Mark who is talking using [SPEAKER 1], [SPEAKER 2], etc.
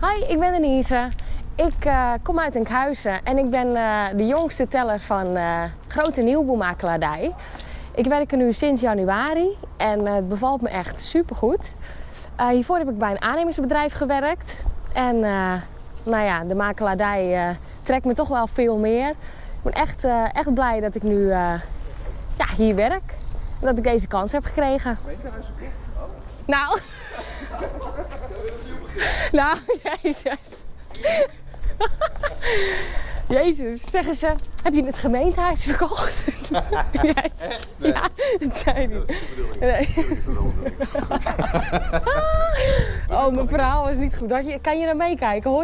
[SPEAKER 1] Hi, ik ben Denise. Ik eh, kom uit Enkhuizen en ik ben eh, de jongste teller van eh, Grote Nieuwboelmakelaardij. Ik werk er nu sinds januari en het bevalt me echt supergoed. Hiervoor heb ik bij een aannemingsbedrijf gewerkt. En nou ja, de makelaardij trekt me toch wel veel meer. Ik ben echt, echt blij dat ik nu ja, hier werk. En dat ik deze kans heb gekregen. Nou. nou, jezus. Jezus, zeggen ze, heb je het gemeentehuis verkocht? Jezus. Ja, dat zei hij. Nee. Oh, mijn verhaal was niet goed. Kan je naar meekijken? Hoor je